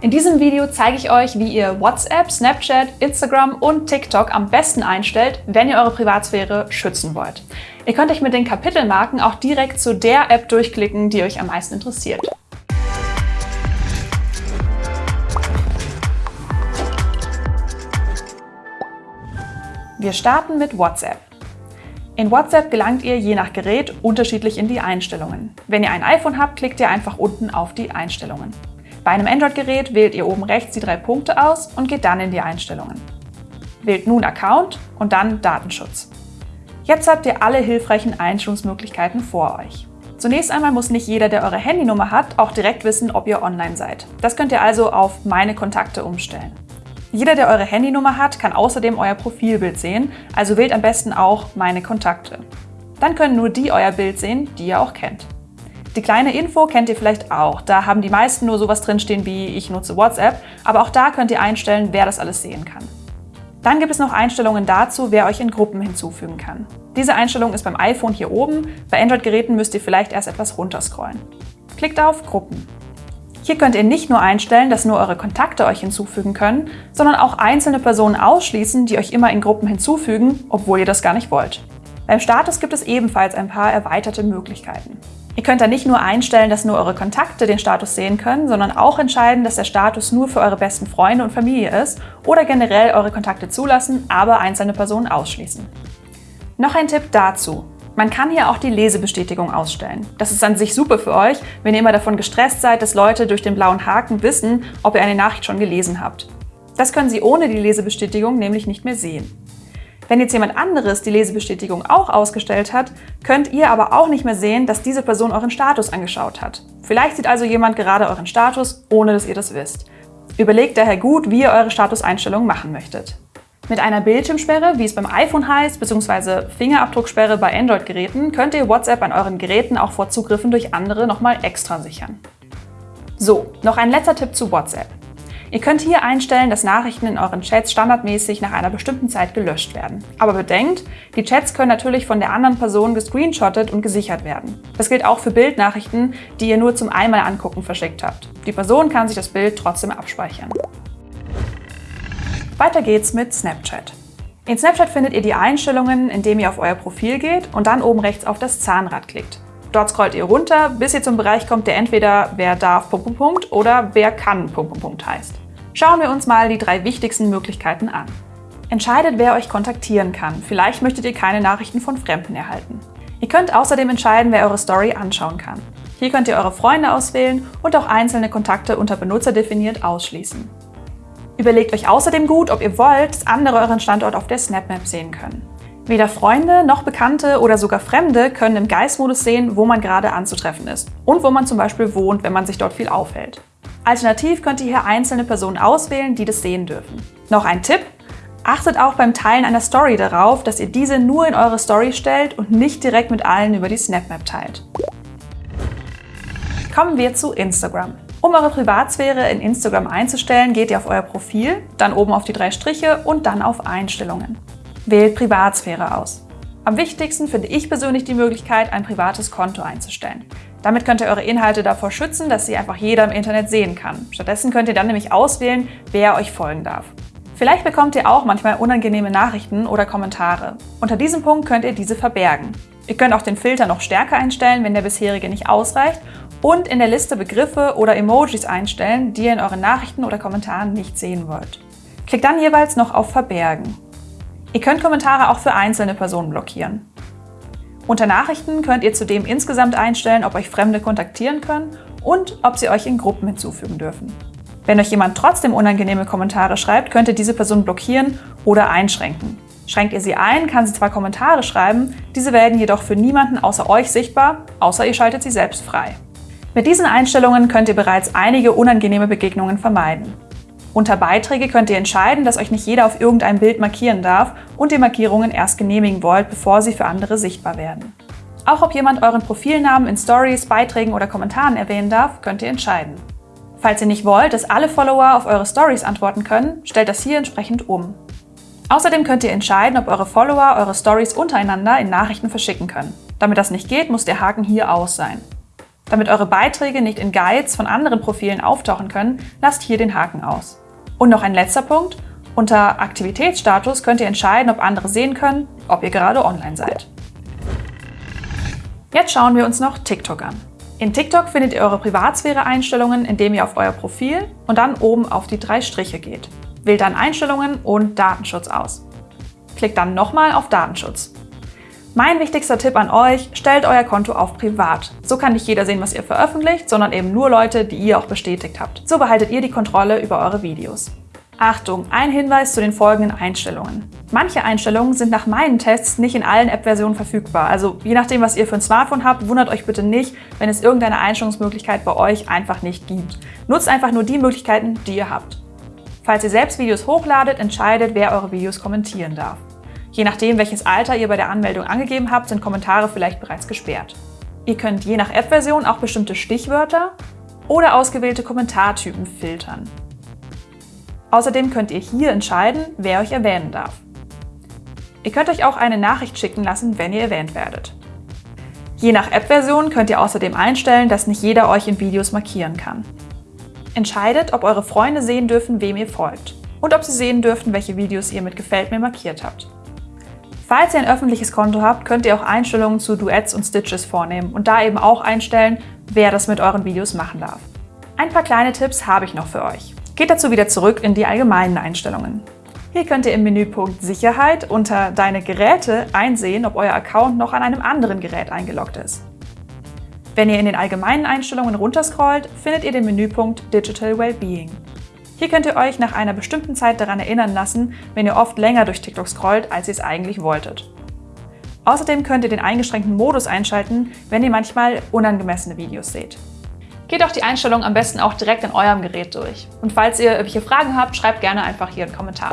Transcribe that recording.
In diesem Video zeige ich euch, wie ihr WhatsApp, Snapchat, Instagram und TikTok am besten einstellt, wenn ihr eure Privatsphäre schützen wollt. Ihr könnt euch mit den Kapitelmarken auch direkt zu der App durchklicken, die euch am meisten interessiert. Wir starten mit WhatsApp. In WhatsApp gelangt ihr je nach Gerät unterschiedlich in die Einstellungen. Wenn ihr ein iPhone habt, klickt ihr einfach unten auf die Einstellungen. Bei einem Android-Gerät wählt ihr oben rechts die drei Punkte aus und geht dann in die Einstellungen. Wählt nun Account und dann Datenschutz. Jetzt habt ihr alle hilfreichen Einstellungsmöglichkeiten vor euch. Zunächst einmal muss nicht jeder, der eure Handynummer hat, auch direkt wissen, ob ihr online seid. Das könnt ihr also auf Meine Kontakte umstellen. Jeder, der eure Handynummer hat, kann außerdem euer Profilbild sehen, also wählt am besten auch Meine Kontakte. Dann können nur die euer Bild sehen, die ihr auch kennt. Die kleine Info kennt ihr vielleicht auch. Da haben die meisten nur sowas drinstehen wie ich nutze WhatsApp, aber auch da könnt ihr einstellen, wer das alles sehen kann. Dann gibt es noch Einstellungen dazu, wer euch in Gruppen hinzufügen kann. Diese Einstellung ist beim iPhone hier oben, bei Android-Geräten müsst ihr vielleicht erst etwas runterscrollen. Klickt auf Gruppen. Hier könnt ihr nicht nur einstellen, dass nur eure Kontakte euch hinzufügen können, sondern auch einzelne Personen ausschließen, die euch immer in Gruppen hinzufügen, obwohl ihr das gar nicht wollt. Beim Status gibt es ebenfalls ein paar erweiterte Möglichkeiten. Ihr könnt da nicht nur einstellen, dass nur eure Kontakte den Status sehen können, sondern auch entscheiden, dass der Status nur für eure besten Freunde und Familie ist oder generell eure Kontakte zulassen, aber einzelne Personen ausschließen. Noch ein Tipp dazu. Man kann hier auch die Lesebestätigung ausstellen. Das ist an sich super für euch, wenn ihr immer davon gestresst seid, dass Leute durch den blauen Haken wissen, ob ihr eine Nachricht schon gelesen habt. Das können sie ohne die Lesebestätigung nämlich nicht mehr sehen. Wenn jetzt jemand anderes die Lesebestätigung auch ausgestellt hat, könnt ihr aber auch nicht mehr sehen, dass diese Person euren Status angeschaut hat. Vielleicht sieht also jemand gerade euren Status, ohne dass ihr das wisst. Überlegt daher gut, wie ihr eure Statuseinstellungen machen möchtet. Mit einer Bildschirmsperre, wie es beim iPhone heißt, bzw. Fingerabdrucksperre bei Android-Geräten, könnt ihr WhatsApp an euren Geräten auch vor Zugriffen durch andere nochmal extra sichern. So, noch ein letzter Tipp zu WhatsApp. Ihr könnt hier einstellen, dass Nachrichten in euren Chats standardmäßig nach einer bestimmten Zeit gelöscht werden. Aber bedenkt, die Chats können natürlich von der anderen Person gescreenshottet und gesichert werden. Das gilt auch für Bildnachrichten, die ihr nur zum einmal angucken verschickt habt. Die Person kann sich das Bild trotzdem abspeichern. Weiter geht's mit Snapchat. In Snapchat findet ihr die Einstellungen, indem ihr auf euer Profil geht und dann oben rechts auf das Zahnrad klickt. Dort scrollt ihr runter, bis ihr zum Bereich kommt, der entweder wer darf oder wer kann heißt. Schauen wir uns mal die drei wichtigsten Möglichkeiten an. Entscheidet, wer euch kontaktieren kann. Vielleicht möchtet ihr keine Nachrichten von Fremden erhalten. Ihr könnt außerdem entscheiden, wer eure Story anschauen kann. Hier könnt ihr eure Freunde auswählen und auch einzelne Kontakte unter Benutzer definiert ausschließen. Überlegt euch außerdem gut, ob ihr wollt, dass andere euren Standort auf der SnapMap sehen können. Weder Freunde noch Bekannte oder sogar Fremde können im Geistmodus sehen, wo man gerade anzutreffen ist und wo man zum Beispiel wohnt, wenn man sich dort viel aufhält. Alternativ könnt ihr hier einzelne Personen auswählen, die das sehen dürfen. Noch ein Tipp, Achtet auch beim Teilen einer Story darauf, dass ihr diese nur in eure Story stellt und nicht direkt mit allen über die SnapMap teilt. Kommen wir zu Instagram. Um eure Privatsphäre in Instagram einzustellen, geht ihr auf euer Profil, dann oben auf die drei Striche und dann auf Einstellungen. Wählt Privatsphäre aus. Am wichtigsten finde ich persönlich die Möglichkeit, ein privates Konto einzustellen. Damit könnt ihr eure Inhalte davor schützen, dass sie einfach jeder im Internet sehen kann. Stattdessen könnt ihr dann nämlich auswählen, wer euch folgen darf. Vielleicht bekommt ihr auch manchmal unangenehme Nachrichten oder Kommentare. Unter diesem Punkt könnt ihr diese verbergen. Ihr könnt auch den Filter noch stärker einstellen, wenn der bisherige nicht ausreicht und in der Liste Begriffe oder Emojis einstellen, die ihr in euren Nachrichten oder Kommentaren nicht sehen wollt. Klickt dann jeweils noch auf Verbergen. Ihr könnt Kommentare auch für einzelne Personen blockieren. Unter Nachrichten könnt ihr zudem insgesamt einstellen, ob euch Fremde kontaktieren können und ob sie euch in Gruppen hinzufügen dürfen. Wenn euch jemand trotzdem unangenehme Kommentare schreibt, könnt ihr diese Person blockieren oder einschränken. Schränkt ihr sie ein, kann sie zwar Kommentare schreiben, diese werden jedoch für niemanden außer euch sichtbar, außer ihr schaltet sie selbst frei. Mit diesen Einstellungen könnt ihr bereits einige unangenehme Begegnungen vermeiden. Unter Beiträge könnt ihr entscheiden, dass euch nicht jeder auf irgendeinem Bild markieren darf und die Markierungen erst genehmigen wollt, bevor sie für andere sichtbar werden. Auch ob jemand euren Profilnamen in Stories, Beiträgen oder Kommentaren erwähnen darf, könnt ihr entscheiden. Falls ihr nicht wollt, dass alle Follower auf eure Stories antworten können, stellt das hier entsprechend um. Außerdem könnt ihr entscheiden, ob eure Follower eure Stories untereinander in Nachrichten verschicken können. Damit das nicht geht, muss der Haken hier aus sein. Damit eure Beiträge nicht in Guides von anderen Profilen auftauchen können, lasst hier den Haken aus. Und noch ein letzter Punkt. Unter Aktivitätsstatus könnt ihr entscheiden, ob andere sehen können, ob ihr gerade online seid. Jetzt schauen wir uns noch TikTok an. In TikTok findet ihr eure Privatsphäre-Einstellungen, indem ihr auf euer Profil und dann oben auf die drei Striche geht. Wählt dann Einstellungen und Datenschutz aus. Klickt dann nochmal auf Datenschutz. Mein wichtigster Tipp an euch, stellt euer Konto auf privat. So kann nicht jeder sehen, was ihr veröffentlicht, sondern eben nur Leute, die ihr auch bestätigt habt. So behaltet ihr die Kontrolle über eure Videos. Achtung, ein Hinweis zu den folgenden Einstellungen. Manche Einstellungen sind nach meinen Tests nicht in allen App-Versionen verfügbar. Also je nachdem, was ihr für ein Smartphone habt, wundert euch bitte nicht, wenn es irgendeine Einstellungsmöglichkeit bei euch einfach nicht gibt. Nutzt einfach nur die Möglichkeiten, die ihr habt. Falls ihr selbst Videos hochladet, entscheidet, wer eure Videos kommentieren darf. Je nachdem, welches Alter ihr bei der Anmeldung angegeben habt, sind Kommentare vielleicht bereits gesperrt. Ihr könnt je nach App-Version auch bestimmte Stichwörter oder ausgewählte Kommentartypen filtern. Außerdem könnt ihr hier entscheiden, wer euch erwähnen darf. Ihr könnt euch auch eine Nachricht schicken lassen, wenn ihr erwähnt werdet. Je nach App-Version könnt ihr außerdem einstellen, dass nicht jeder euch in Videos markieren kann. Entscheidet, ob eure Freunde sehen dürfen, wem ihr folgt und ob sie sehen dürfen, welche Videos ihr mit Gefällt mir markiert habt. Falls ihr ein öffentliches Konto habt, könnt ihr auch Einstellungen zu Duets und Stitches vornehmen und da eben auch einstellen, wer das mit euren Videos machen darf. Ein paar kleine Tipps habe ich noch für euch. Geht dazu wieder zurück in die allgemeinen Einstellungen. Hier könnt ihr im Menüpunkt Sicherheit unter Deine Geräte einsehen, ob euer Account noch an einem anderen Gerät eingeloggt ist. Wenn ihr in den allgemeinen Einstellungen runterscrollt, findet ihr den Menüpunkt Digital Wellbeing. Hier könnt ihr euch nach einer bestimmten Zeit daran erinnern lassen, wenn ihr oft länger durch TikTok scrollt, als ihr es eigentlich wolltet. Außerdem könnt ihr den eingeschränkten Modus einschalten, wenn ihr manchmal unangemessene Videos seht. Geht auch die Einstellungen am besten auch direkt in eurem Gerät durch. Und falls ihr irgendwelche Fragen habt, schreibt gerne einfach hier einen Kommentar.